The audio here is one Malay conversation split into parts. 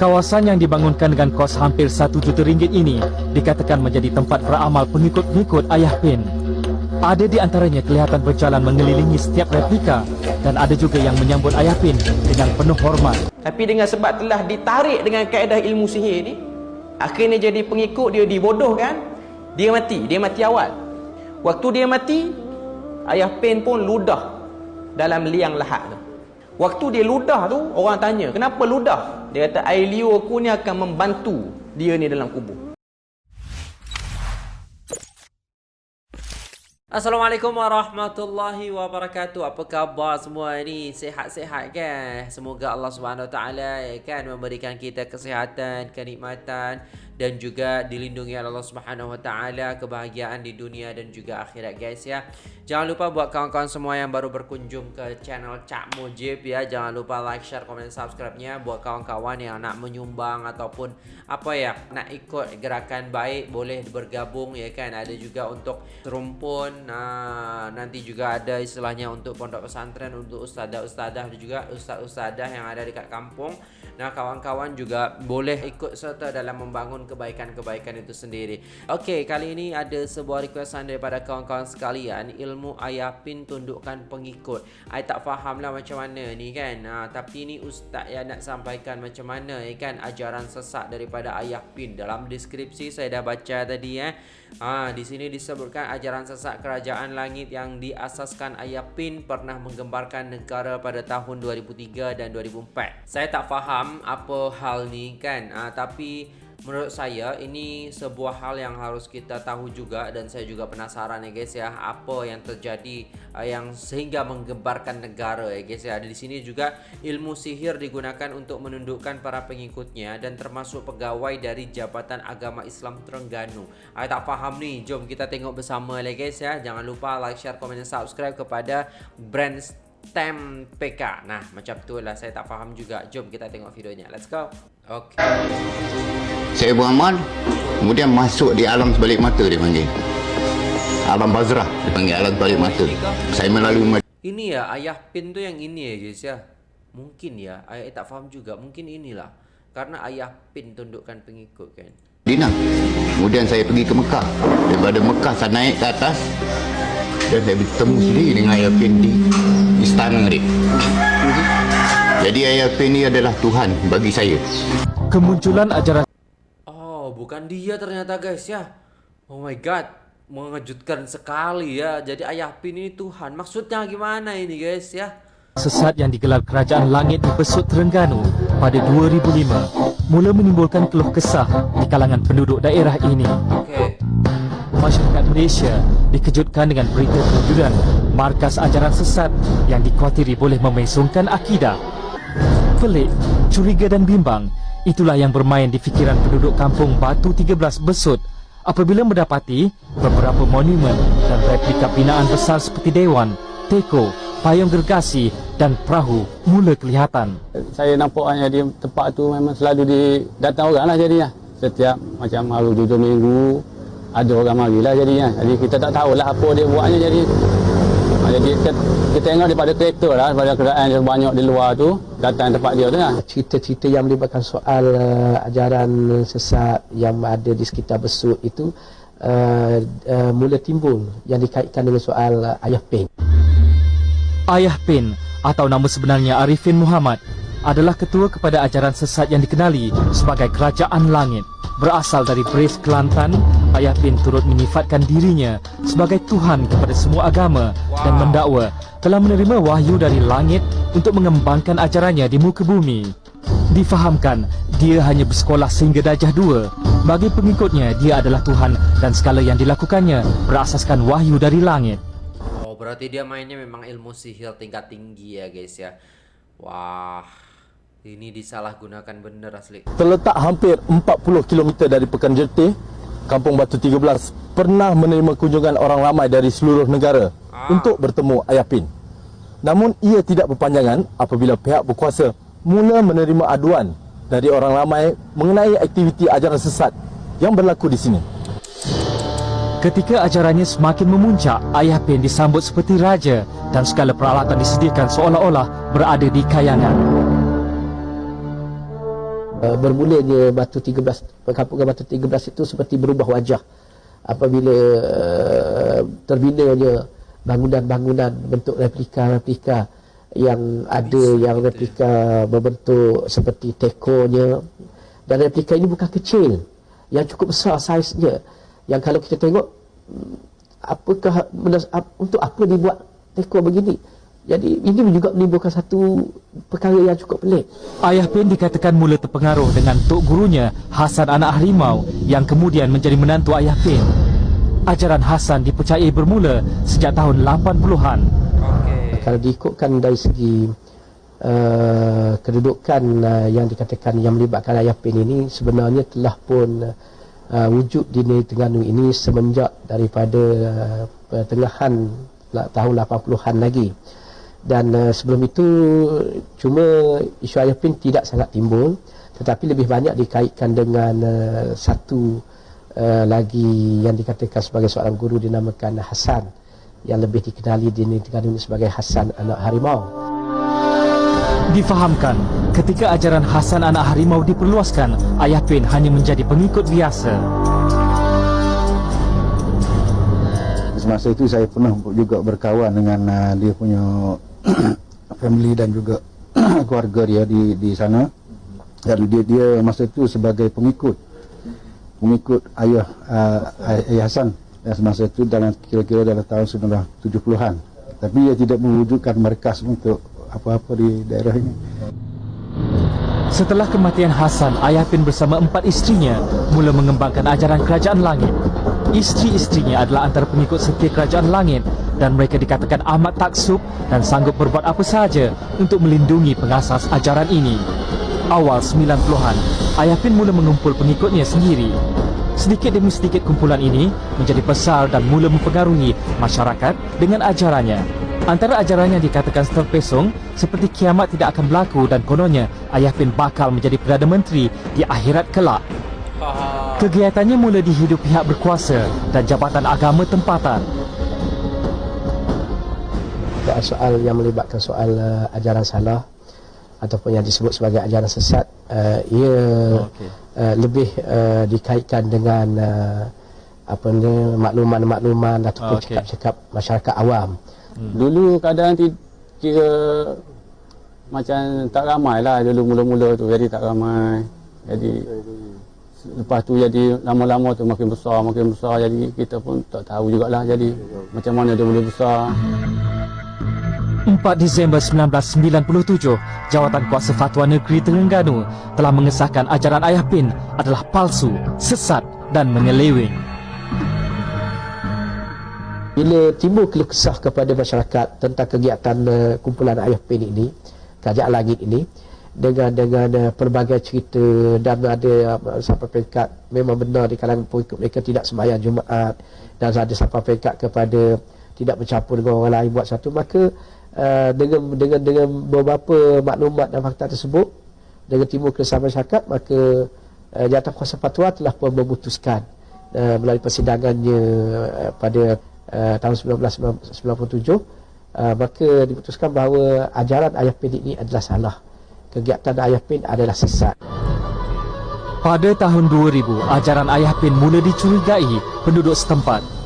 Kawasan yang dibangunkan dengan kos hampir satu juta ringgit ini dikatakan menjadi tempat beramal pengikut-pengikut Ayah Pin. Ada di antaranya kelihatan berjalan mengelilingi setiap replika dan ada juga yang menyambut Ayah Pin dengan penuh hormat. Tapi dengan sebab telah ditarik dengan kaedah ilmu sihir ni, akhirnya jadi pengikut dia dibodohkan, dia mati, dia mati awal. Waktu dia mati, Ayah Pin pun ludah dalam liang lahat tu. Waktu dia ludah tu, orang tanya, kenapa ludah? Dia kata, air liur aku ni akan membantu dia ni dalam kubur. Assalamualaikum warahmatullahi wabarakatuh. Apa khabar semua ni? Sehat-sehat kan? Semoga Allah Subhanahu Taala kan memberikan kita kesihatan, kenikmatan dan juga dilindungi oleh Allah Subhanahu Wa Taala kebahagiaan di dunia dan juga akhirat guys ya. Jangan lupa buat kawan-kawan semua yang baru berkunjung ke channel Cak Mujib ya, jangan lupa like, share, komen, subscribe-nya buat kawan-kawan yang nak menyumbang ataupun apa ya, nak ikut gerakan baik boleh bergabung ya kan. Ada juga untuk serumpun Nah, nanti juga ada istilahnya untuk pondok pesantren untuk ustazah-ustazah juga ustaz-ustazah yang ada dekat kampung. Nah, kawan-kawan juga boleh ikut serta dalam membangun kebaikan-kebaikan itu sendiri. Okey, kali ini ada sebuah requestan daripada kawan-kawan sekalian, ilmu ayah pin tundukkan pengikut. I tak faham lah macam mana ni kan. Ha, tapi ni ustaz yang nak sampaikan macam mana ya kan ajaran sesat daripada ayah pin. Dalam deskripsi saya dah baca tadi eh. Ha, di sini disebutkan ajaran sesat kerajaan langit yang diasaskan Ayah Pin pernah menggembarkan negara pada tahun 2003 dan 2004. Saya tak faham apa hal ni kan, ha, tapi menurut saya ini sebuah hal yang harus kita tahu juga dan saya juga penasaran ya guys ya apa yang terjadi uh, yang sehingga menggembarkan negara ya guys ya di sini juga ilmu sihir digunakan untuk menundukkan para pengikutnya dan termasuk pegawai dari Jabatan Agama Islam Terengganu. Saya tak faham nih, jom kita tengok bersama ya guys ya. Jangan lupa like, share, komen dan subscribe kepada brand Stem PK. Nah, macam tu lah saya tak faham juga. Jom kita tengok videonya. Let's go. Okay. Saya beramal Kemudian masuk di alam sebalik mata dia panggil. Alam Bazrah dia panggil alam sebalik mata. Saya melalui Ini ya ayah pin tu yang ini ya guys ya. Mungkin ya Ayah tak faham juga. Mungkin inilah. Karena ayah pin tundukkan pengikut kan. Dina Kemudian saya pergi ke Mekah. Daripada Mekah saya naik ke atas Dan saya bertemu sendiri dengan ayah pin di Istana dia Jadi ayah pin ni adalah Tuhan bagi saya Kemunculan ajaran Oh, bukan dia ternyata guys ya. Oh my god, mengejutkan sekali ya. Jadi ayah pin ini Tuhan. Maksudnya gimana ini guys ya? sesat yang digelar Kerajaan Langit di Besut Terengganu pada 2005 mula menimbulkan keluh kesah di kalangan penduduk daerah ini. Okay. Masyarakat Malaysia dikejutkan dengan berita kewujudan markas ajaran sesat yang dikhawatiri boleh memesongkan akidah. Pelik, curiga dan bimbang Itulah yang bermain di fikiran penduduk kampung Batu 13 Besut apabila mendapati beberapa monumen dan replika binaan besar seperti Dewan, Teko, Payung Gergasi dan Perahu mula kelihatan. Saya nampak hanya di tempat tu memang selalu di datang orang lah jadinya. Setiap macam hari tujuh minggu ada orang marilah jadinya. Jadi kita tak tahulah apa dia buatnya jadi jadi kita, kita tengok daripada kereta lah, daripada kenderaan yang banyak di luar tu, datang tempat dia tu lah. Cerita-cerita yang melibatkan soal uh, ajaran sesat yang ada di sekitar besut itu uh, uh, mula timbul yang dikaitkan dengan soal uh, Ayah Pin. Ayah Pin atau nama sebenarnya Arifin Muhammad adalah ketua kepada ajaran sesat yang dikenali sebagai Kerajaan Langit. Berasal dari Brave Kelantan, Ayah Pin turut menyifatkan dirinya sebagai Tuhan kepada semua agama dan mendakwa telah menerima wahyu dari langit untuk mengembangkan ajarannya di muka bumi. Difahamkan, dia hanya bersekolah sehingga darjah dua. Bagi pengikutnya, dia adalah Tuhan dan segala yang dilakukannya berasaskan wahyu dari langit. Oh, berarti dia mainnya memang ilmu sihir tingkat tinggi ya guys ya. Wah, ini disalahgunakan benar asli. Terletak hampir 40 km dari Pekan Jertih, Kampung Batu 13 pernah menerima kunjungan orang ramai dari seluruh negara ah. untuk bertemu Ayah Pin. Namun ia tidak berpanjangan apabila pihak berkuasa mula menerima aduan dari orang ramai mengenai aktiviti ajaran sesat yang berlaku di sini. Ketika ajarannya semakin memuncak, Ayah Pin disambut seperti raja dan segala peralatan disediakan seolah-olah berada di kayangan. Uh, bermulanya batu 13 perkampungan batu 13 itu seperti berubah wajah. Apabila uh, terbinanya bangunan-bangunan bentuk replika-replika yang ada yang replika berbentuk seperti tekonya. Dan replika ini bukan kecil yang cukup besar saiznya. Yang kalau kita tengok hmm, apakah untuk apa dibuat teko begini jadi ini juga menimbulkan satu perkara yang cukup pelik. Ayah Pin dikatakan mula terpengaruh dengan tok gurunya Hasan anak harimau yang kemudian menjadi menantu Ayah Pin. Ajaran Hasan dipercayai bermula sejak tahun 80-an kalau diikutkan dari segi uh, kedudukan uh, yang dikatakan yang melibatkan ayah pin ini sebenarnya telah pun uh, wujud di negeri Terengganu ini semenjak daripada uh, pertengahan tahun 80-an lagi dan uh, sebelum itu cuma isu ayah pin tidak sangat timbul tetapi lebih banyak dikaitkan dengan uh, satu uh, lagi yang dikatakan sebagai seorang guru dinamakan Hasan yang lebih dikenali di negara ini sebagai Hasan anak harimau. Difahamkan, ketika ajaran Hasan anak harimau diperluaskan, Ayah Pin hanya menjadi pengikut biasa. Semasa itu saya pernah juga berkawan dengan uh, dia punya family dan juga keluarga dia di di sana. Dan dia dia masa itu sebagai pengikut. Pengikut ayah uh, ayah Hasan. Dan semasa itu dalam kira-kira dalam tahun 1970-an tapi ia tidak mewujudkan markas untuk apa-apa di daerah ini. Setelah kematian Hasan, Ayah Pin bersama empat istrinya mula mengembangkan ajaran kerajaan langit. Istri-istrinya adalah antara pengikut setia kerajaan langit dan mereka dikatakan amat taksub dan sanggup berbuat apa sahaja untuk melindungi pengasas ajaran ini. Awal 90-an, Ayah Pin mula mengumpul pengikutnya sendiri Sedikit demi sedikit kumpulan ini menjadi besar dan mula mempengaruhi masyarakat dengan ajarannya. Antara ajarannya dikatakan terpesong seperti kiamat tidak akan berlaku dan kononnya Ayah Pin bakal menjadi Perdana Menteri di akhirat kelak. Kegiatannya mula dihidup pihak berkuasa dan jabatan agama tempatan. Soal yang melibatkan soal uh, ajaran salah ataupun yang disebut sebagai ajaran sesat uh, ia okay. uh, lebih uh, dikaitkan dengan uh, apa ni makluman-makluman ataupun okay. cakap-cakap masyarakat awam. Hmm. Dulu keadaan kira macam tak ramai lah dulu mula-mula tu jadi tak ramai. Jadi lepas tu jadi lama-lama tu makin besar makin besar jadi kita pun tak tahu jugalah jadi macam mana dia boleh besar. 4 Disember 1997, Jawatan Kuasa Fatwa Negeri Terengganu telah mengesahkan ajaran Ayah Pin adalah palsu, sesat dan menyeleweng. Bila timbul keluh kesah kepada masyarakat tentang kegiatan uh, kumpulan Ayah Pin ini, Kerajaan Langit ini, dengan dengan uh, pelbagai cerita dan ada uh, sampai peringkat memang benar di kalangan pengikut mereka tidak sembahyang Jumaat dan ada sampai peringkat kepada tidak bercampur dengan orang lain buat satu maka Uh, dengan dengan dengan beberapa maklumat dan fakta tersebut dengan timbul keresahan masyarakat maka uh, jawatan kuasa fatwa telah pun memutuskan uh, melalui persidangannya uh, pada uh, tahun 1997 uh, maka diputuskan bahawa ajaran ayah pin ini adalah salah. Kegiatan ayah pin adalah sesat. Pada tahun 2000 ajaran ayah pin mula dicurigai penduduk setempat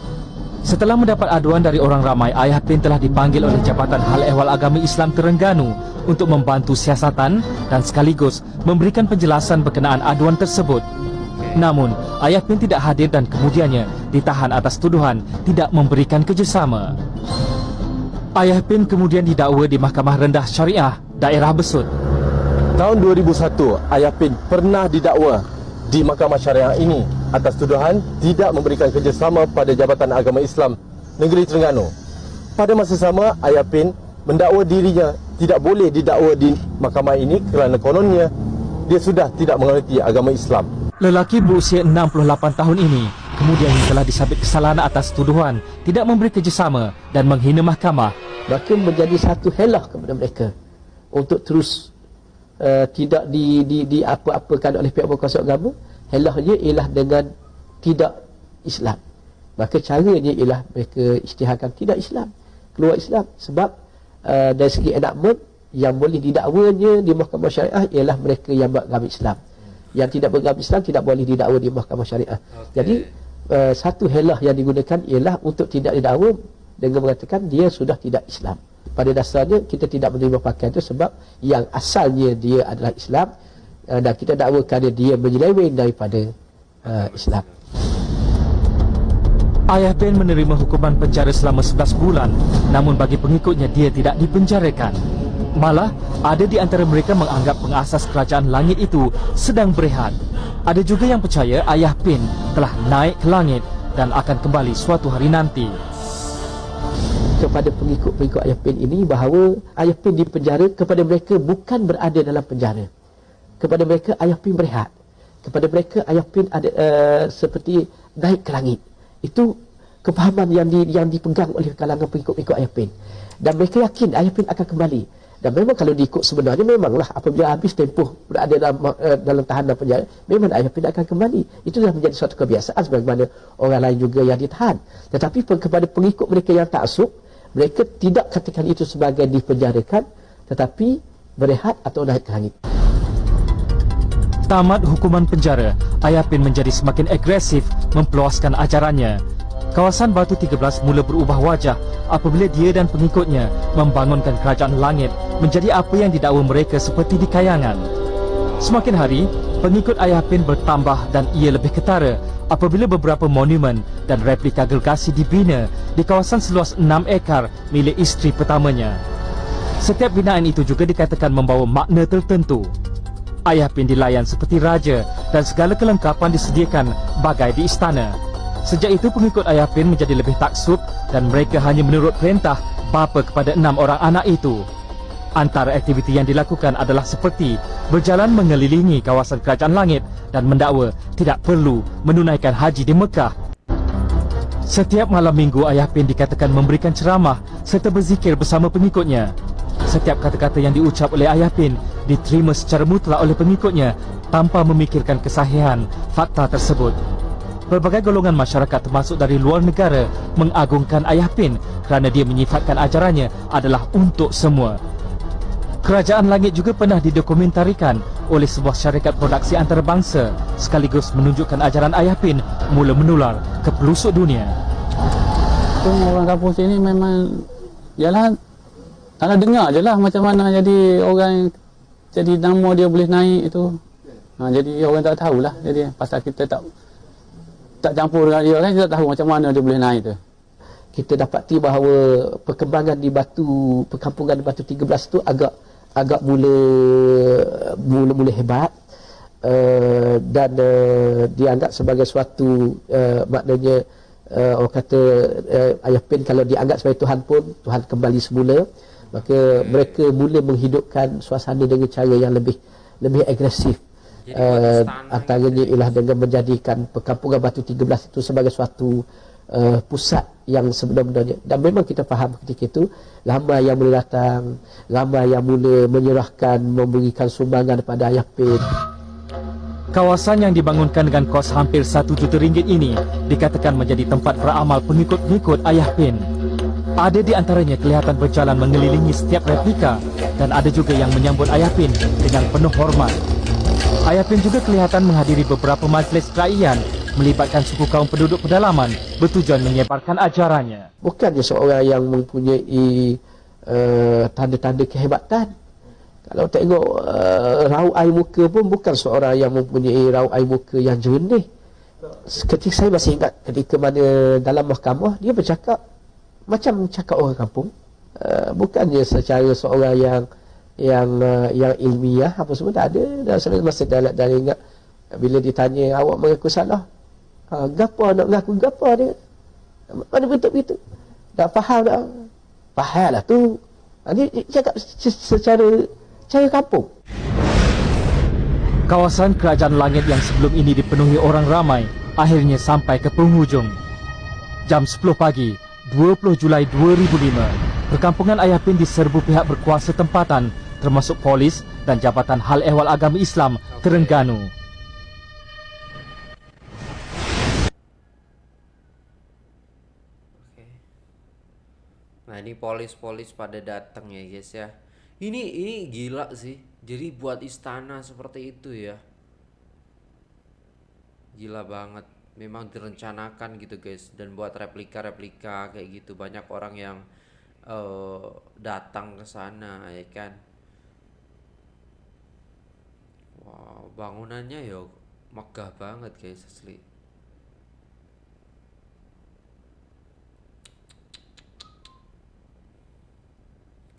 Setelah mendapat aduan dari orang ramai, Ayah Pin telah dipanggil oleh Jabatan Hal Ehwal Agama Islam Terengganu untuk membantu siasatan dan sekaligus memberikan penjelasan berkenaan aduan tersebut. Namun, Ayah Pin tidak hadir dan kemudiannya ditahan atas tuduhan tidak memberikan kerjasama. Ayah Pin kemudian didakwa di Mahkamah Rendah Syariah, Daerah Besut. Tahun 2001, Ayah Pin pernah didakwa di Mahkamah Syariah ini atas tuduhan tidak memberikan kerjasama pada Jabatan Agama Islam Negeri Terengganu. Pada masa sama, Ayah Pin mendakwa dirinya tidak boleh didakwa di mahkamah ini kerana kononnya dia sudah tidak mengerti agama Islam. Lelaki berusia 68 tahun ini kemudian telah disabit kesalahan atas tuduhan tidak memberi kerjasama dan menghina mahkamah. Maka menjadi satu helah kepada mereka untuk terus uh, tidak di, di, di apa-apakan oleh pihak berkuasa agama helahnya ialah dengan tidak Islam. Maka caranya ialah mereka isytiharkan tidak Islam keluar Islam. Sebab uh, dari segi enakmen yang boleh didakwanya di mahkamah syariah ialah mereka yang beragama Islam. Yang tidak beragama Islam tidak boleh didakwa di mahkamah syariah. Okay. jadi uh, satu helah yang digunakan ialah untuk tidak didakwa dengan mengatakan dia sudah tidak Islam. Pada dasarnya kita tidak menerima pakaian itu sebab yang asalnya dia adalah Islam uh, dan kita dakwakan dia, dia menyeleweng daripada uh, Islam Ayah Ben menerima hukuman penjara selama 11 bulan namun bagi pengikutnya dia tidak dipenjarakan. Malah, ada di antara mereka menganggap pengasas kerajaan langit itu sedang berehat. Ada juga yang percaya Ayah Ben telah naik ke langit dan akan kembali suatu hari nanti. Kepada pengikut-pengikut Ayah Ben ini bahawa Ayah Ben di penjara kepada mereka bukan berada dalam penjara. Kepada mereka Ayah Ben berehat. Kepada mereka Ayah Ben ada uh, seperti naik ke langit. Itu kefahaman yang di, yang dipegang oleh kalangan pengikut-pengikut Ayah Pin. Dan mereka yakin Ayah Pin akan kembali. Dan memang kalau diikut sebenarnya memanglah apabila habis tempoh berada dalam, uh, dalam tahanan penjara, memang Ayah Pin akan kembali. Itu dah menjadi suatu kebiasaan sebagaimana orang lain juga yang ditahan. Tetapi kepada pengikut mereka yang tak asuk, mereka tidak katakan itu sebagai dipenjarakan, tetapi berehat atau naik ke langit. Tamat hukuman penjara, Ayah Pin menjadi semakin agresif mempeluaskan ajarannya. Kawasan Batu 13 mula berubah wajah apabila dia dan pengikutnya membangunkan kerajaan langit menjadi apa yang didakwa mereka seperti di kayangan. Semakin hari, pengikut Ayah Pin bertambah dan ia lebih ketara apabila beberapa monumen dan replika gergasi dibina di kawasan seluas 6 ekar milik isteri pertamanya. Setiap binaan itu juga dikatakan membawa makna tertentu. Ayah Pin dilayan seperti raja dan segala kelengkapan disediakan bagai di istana. Sejak itu pengikut Ayah Pin menjadi lebih taksub dan mereka hanya menurut perintah bapa kepada enam orang anak itu. Antara aktiviti yang dilakukan adalah seperti berjalan mengelilingi kawasan kerajaan langit dan mendakwa tidak perlu menunaikan haji di Mekah. Setiap malam minggu Ayah Pin dikatakan memberikan ceramah serta berzikir bersama pengikutnya. Setiap kata-kata yang diucap oleh Ayah Pin diterima secara mutlak oleh pengikutnya tanpa memikirkan kesahihan fakta tersebut. Berbagai golongan masyarakat termasuk dari luar negara mengagungkan Ayah Pin kerana dia menyifatkan ajarannya adalah untuk semua. Kerajaan Langit juga pernah didokumentarikan oleh sebuah syarikat produksi antarabangsa sekaligus menunjukkan ajaran Ayah Pin mula menular ke pelosok dunia. Orang kampung sini memang Yalah kalau dengar je lah macam mana jadi orang jadi nama dia boleh naik itu. Ha, jadi orang tak tahulah jadi pasal kita tak tak campur dengan dia kan kita tak tahu macam mana dia boleh naik tu. Kita dapati bahawa perkembangan di batu perkampungan di batu 13 tu agak agak mula mula mula hebat uh, dan uh, dianggap sebagai suatu uh, maknanya uh, orang kata uh, ayah pin kalau dianggap sebagai Tuhan pun Tuhan kembali semula maka mereka mula menghidupkan suasana dengan cara yang lebih lebih agresif. Uh, antaranya ialah dengan menjadikan perkampungan Batu 13 itu sebagai suatu uh, pusat yang sebenar-benarnya. Dan memang kita faham ketika itu lama yang mula datang lama yang mula menyerahkan memberikan sumbangan kepada Ayah Pin. Kawasan yang dibangunkan dengan kos hampir 1 juta ringgit ini dikatakan menjadi tempat beramal pengikut-pengikut Ayah Pin. Ada di antaranya kelihatan berjalan mengelilingi setiap replika dan ada juga yang menyambut Ayah Pin dengan penuh hormat. Ayah Pin juga kelihatan menghadiri beberapa majlis kerajaan melibatkan suku kaum penduduk pedalaman bertujuan menyebarkan ajarannya. Bukan dia seorang yang mempunyai uh, tanda-tanda kehebatan. Kalau tengok uh, raut air muka pun bukan seorang yang mempunyai raut air muka yang jernih. Ketika saya masih ingat ketika mana dalam mahkamah dia bercakap macam cakap orang kampung uh, bukannya secara seorang yang yang uh, yang ilmiah apa semua tak ada. Dan saya masih dah dah ingat bila ditanya awak mengaku salah ha, gapo nak mengaku gapo dia? Mana betul begitu tak faham tak? Faham lah tu. Ha, dia cakap secara cara kampung. Kawasan kerajaan langit yang sebelum ini dipenuhi orang ramai akhirnya sampai ke penghujung. Jam 10 pagi, 20 Julai 2005, perkampungan Ayah Pin diserbu pihak berkuasa tempatan termasuk polis dan Jabatan Hal Ehwal Agama Islam Terengganu. Nah ini polis-polis pada datang ya guys ya. Ini ini gila sih. Jadi buat istana seperti itu ya. Gila banget. Memang direncanakan gitu guys dan buat replika-replika kayak gitu banyak orang yang uh, datang ke sana ya kan. Wow, bangunannya ya megah banget guys asli.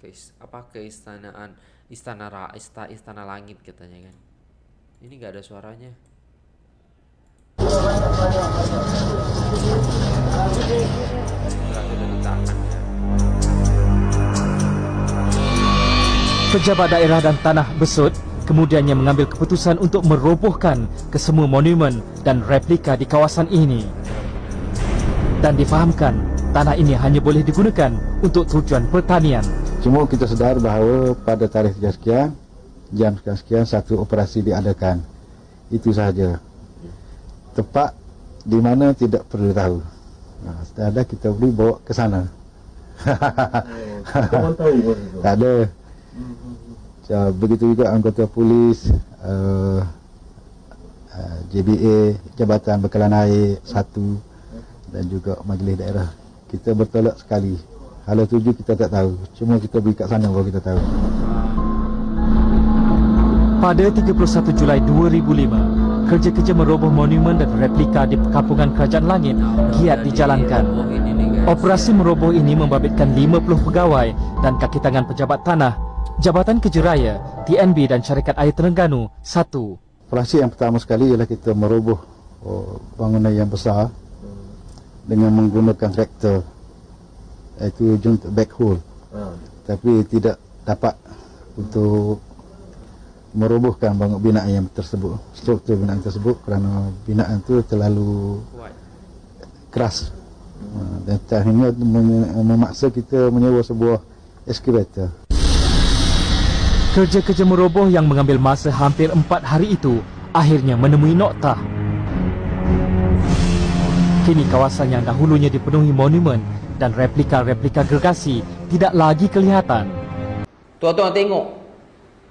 Guys, apa keistanaan istana ra, ista, istana langit katanya kan. Ini nggak ada suaranya. Pejabat daerah dan tanah besut kemudiannya mengambil keputusan untuk merobohkan kesemua monumen dan replika di kawasan ini. Dan difahamkan, tanah ini hanya boleh digunakan untuk tujuan pertanian. Cuma kita sedar bahawa pada tarikh sekian, jam sekian-sekian satu operasi diadakan. Itu sahaja. Tepat di mana tidak perlu tahu. Nah, setelah ada kita boleh bawa ke sana. Kamu tahu. Tak ada. So, begitu juga anggota polis, uh, uh, JBA, Jabatan Bekalan Air satu dan juga majlis daerah. Kita bertolak sekali. Hala tuju kita tak tahu. Cuma kita pergi kat sana baru kita tahu. Pada 31 Julai 2005, kerja-kerja meroboh monumen dan replika di perkampungan Kerajaan Langit giat dijalankan. Operasi meroboh ini membabitkan 50 pegawai dan kaki tangan pejabat tanah, Jabatan Kerja Raya, TNB dan Syarikat Air Terengganu satu. Operasi yang pertama sekali ialah kita meroboh oh, bangunan yang besar dengan menggunakan traktor iaitu junta backhoe. Tapi tidak dapat untuk merobohkan bangunan binaan yang tersebut, struktur binaan tersebut kerana binaan itu terlalu keras. Ha, Dan akhirnya mem- memaksa kita menyewa sebuah excavator. Kerja-kerja meroboh yang mengambil masa hampir empat hari itu akhirnya menemui noktah. Kini kawasan yang dahulunya dipenuhi monumen dan replika-replika gergasi tidak lagi kelihatan. Tuan-tuan tengok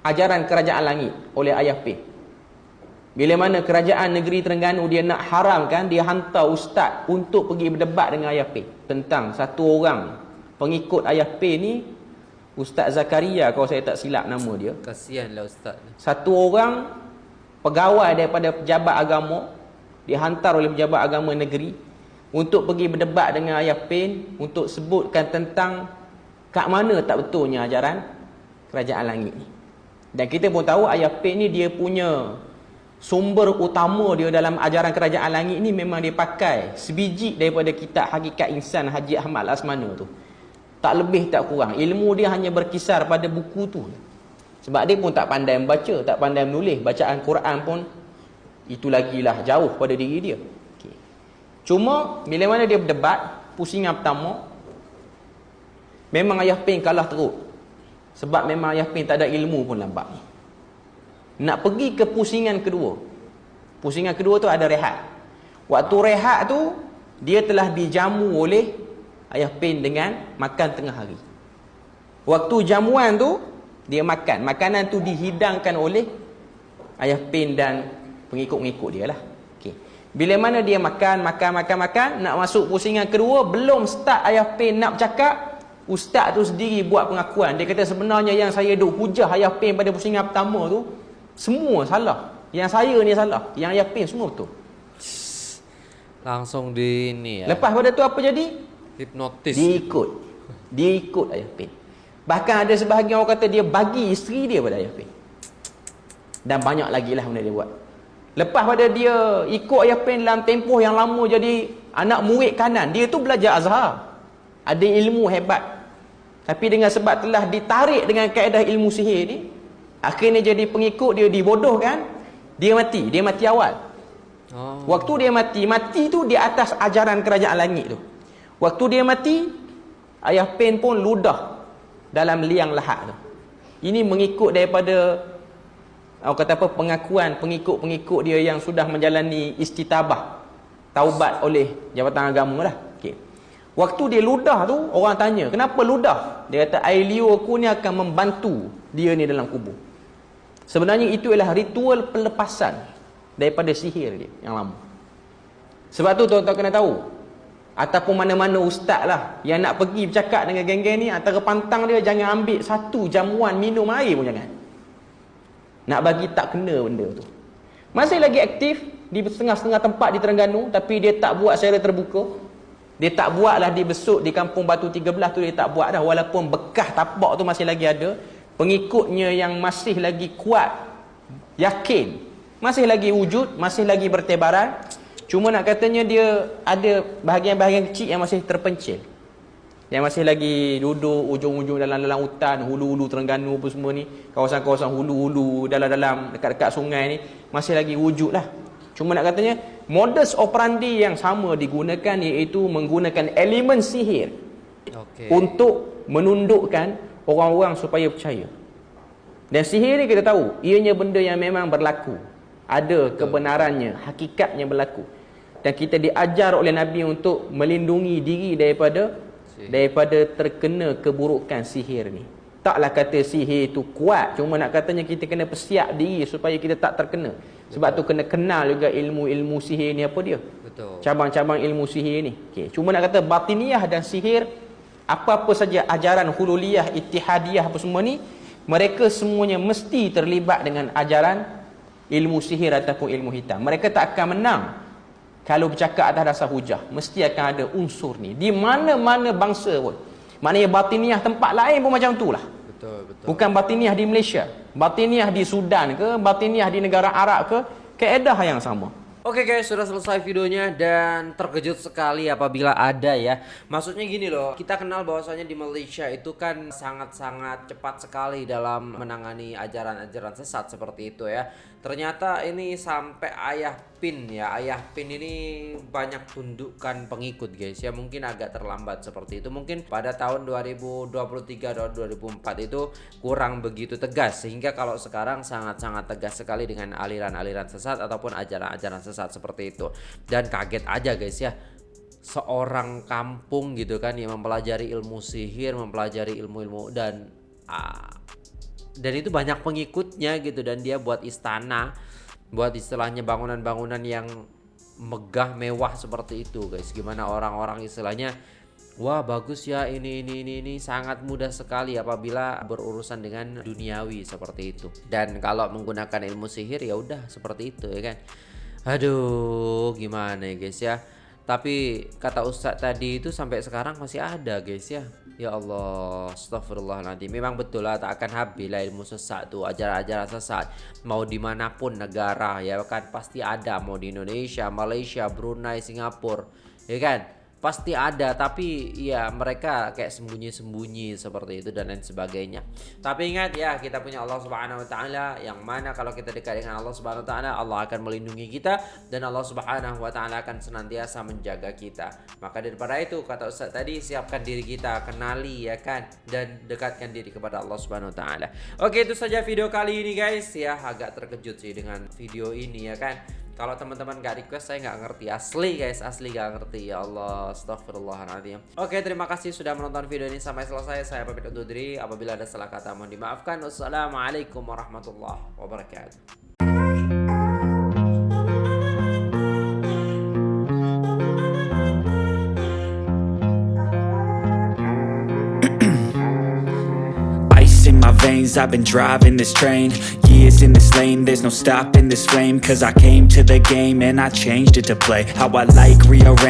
ajaran kerajaan langit oleh Ayah P. Bila mana kerajaan negeri Terengganu dia nak haramkan, dia hantar ustaz untuk pergi berdebat dengan Ayah P. Tentang satu orang pengikut Ayah P ni, Ustaz Zakaria kalau saya tak silap nama dia. Kasihanlah ustaz. Satu orang pegawai daripada pejabat agama dihantar oleh pejabat agama negeri untuk pergi berdebat dengan Ayah Pen untuk sebutkan tentang kat mana tak betulnya ajaran kerajaan langit ni. Dan kita pun tahu Ayah Pen ni dia punya sumber utama dia dalam ajaran kerajaan langit ni memang dia pakai sebiji daripada kitab Hakikat Insan Haji Ahmad Lasmana tu. Tak lebih tak kurang. Ilmu dia hanya berkisar pada buku tu. Sebab dia pun tak pandai membaca, tak pandai menulis. Bacaan Quran pun itu lagilah jauh pada diri dia. Okay. Cuma bila mana dia berdebat, pusingan pertama memang Ayah Pin kalah teruk. Sebab memang Ayah Pin tak ada ilmu pun lambat ni. Nak pergi ke pusingan kedua. Pusingan kedua tu ada rehat. Waktu rehat tu dia telah dijamu oleh Ayah Pin dengan makan tengah hari. Waktu jamuan tu dia makan. Makanan tu dihidangkan oleh Ayah Pin dan pengikut-pengikut dia lah. Bila mana dia makan, makan, makan, makan, nak masuk pusingan kedua, belum start Ayah Pin nak bercakap, Ustaz tu sendiri buat pengakuan. Dia kata sebenarnya yang saya duk hujah Ayah Pin pada pusingan pertama tu, semua salah. Yang saya ni salah. Yang Ayah Pin semua betul. Langsung di ini ya. Lepas pada tu apa jadi? Hipnotis. Dia ikut. Dia ikut Ayah Pin. Bahkan ada sebahagian orang kata dia bagi isteri dia pada Ayah Pin. Dan banyak lagi lah benda dia buat. Lepas pada dia ikut Ayah Pin dalam tempoh yang lama jadi anak murid kanan. Dia tu belajar Azhar. Ada ilmu hebat. Tapi dengan sebab telah ditarik dengan kaedah ilmu sihir ni. Akhirnya jadi pengikut dia dibodohkan. Dia mati. Dia mati awal. Oh. Waktu dia mati, mati tu di atas ajaran kerajaan langit tu. Waktu dia mati, Ayah Pen pun ludah dalam liang lahat tu. Ini mengikut daripada orang kata apa pengakuan pengikut-pengikut dia yang sudah menjalani istitabah taubat oleh jabatan agama lah. Waktu dia ludah tu, orang tanya, "Kenapa ludah?" Dia kata, "Air liur aku ni akan membantu dia ni dalam kubur." Sebenarnya itu ialah ritual pelepasan daripada sihir dia yang lama. Sebab tu tuan-tuan kena tahu. Ataupun mana-mana ustaz lah yang nak pergi bercakap dengan geng-geng ni antara pantang dia jangan ambil satu jamuan minum air pun jangan. Nak bagi tak kena benda tu. Masih lagi aktif di setengah-setengah tempat di Terengganu tapi dia tak buat secara terbuka. Dia tak buat lah di besuk di kampung Batu 13 tu dia tak buat dah walaupun bekah tapak tu masih lagi ada. Pengikutnya yang masih lagi kuat yakin masih lagi wujud, masih lagi bertebaran. Cuma nak katanya dia ada bahagian-bahagian kecil yang masih terpencil. Yang masih lagi duduk ujung-ujung dalam-dalam hutan, hulu-hulu Terengganu apa semua ni. Kawasan-kawasan hulu-hulu, dalam-dalam, dekat-dekat sungai ni. Masih lagi wujud lah. Cuma nak katanya, modus operandi yang sama digunakan iaitu menggunakan elemen sihir. Okay. Untuk menundukkan orang-orang supaya percaya. Dan sihir ni kita tahu, ianya benda yang memang berlaku. Ada kebenarannya, hakikatnya berlaku dan kita diajar oleh Nabi untuk melindungi diri daripada sihir. daripada terkena keburukan sihir ni. Taklah kata sihir itu kuat, cuma nak katanya kita kena persiap diri supaya kita tak terkena. Sebab Betul. tu kena kenal juga ilmu-ilmu sihir ni apa dia. Betul. Cabang-cabang ilmu sihir ni. Okey, cuma nak kata batiniah dan sihir apa-apa saja ajaran hululiyah, ittihadiyah apa semua ni, mereka semuanya mesti terlibat dengan ajaran ilmu sihir ataupun ilmu hitam. Mereka tak akan menang kalau bercakap atas dasar hujah mesti akan ada unsur ni di mana-mana bangsa pun maknanya batiniah tempat lain pun macam tu lah betul, betul. bukan batiniah di Malaysia batiniah di Sudan ke batiniah di negara Arab ke keedah yang sama Oke okay guys, sudah selesai videonya dan terkejut sekali apabila ada ya. Maksudnya gini loh, kita kenal bahwasanya di Malaysia itu kan sangat-sangat cepat sekali dalam menangani ajaran-ajaran sesat seperti itu ya. Ternyata ini sampai ayah pin ya. Ayah pin ini banyak tundukkan pengikut guys. Ya Mungkin agak terlambat seperti itu. Mungkin pada tahun 2023 dan 2004 itu kurang begitu tegas. Sehingga kalau sekarang sangat-sangat tegas sekali dengan aliran-aliran sesat Ataupun ajaran-ajaran sesat seperti itu. Dan kaget aja guys ya. Seorang kampung gitu kan yang mempelajari ilmu sihir Mempelajari ilmu-ilmu dan ah, dan itu banyak pengikutnya gitu dan dia buat istana buat istilahnya bangunan-bangunan yang megah mewah seperti itu guys. Gimana orang-orang istilahnya wah bagus ya ini ini ini ini sangat mudah sekali apabila berurusan dengan duniawi seperti itu. Dan kalau menggunakan ilmu sihir ya udah seperti itu ya kan? Aduh gimana ya guys ya tapi kata Ustadz tadi itu sampai sekarang masih ada guys ya. Ya Allah Astagfirullahaladzim Memang betul lah tak akan habis lah ilmu sesat tu Ajaran-ajaran sesat. Mau dimanapun negara ya kan Pasti ada. Mau di Indonesia, Malaysia, Brunei, Singapura Ya kan pasti ada tapi ya mereka kayak sembunyi-sembunyi seperti itu dan lain sebagainya. Tapi ingat ya kita punya Allah Subhanahu wa taala yang mana kalau kita dekat dengan Allah Subhanahu wa taala Allah akan melindungi kita dan Allah Subhanahu wa taala akan senantiasa menjaga kita. Maka daripada itu kata Ustaz tadi siapkan diri kita, kenali ya kan dan dekatkan diri kepada Allah Subhanahu wa taala. Oke itu saja video kali ini guys ya agak terkejut sih dengan video ini ya kan. Kalau teman-teman gak request saya nggak ngerti. Asli guys asli gak ngerti. Ya Allah Astagfirullahaladzim Oke terima kasih sudah menonton video ini sampai selesai. Saya pamit undur diri. Apabila ada salah kata mohon dimaafkan. Wassalamualaikum warahmatullahi wabarakatuh. Veins I've been driving this train Years in this lane There's no stopping this flame Cause I came to the game And I changed it to play How I like rearrange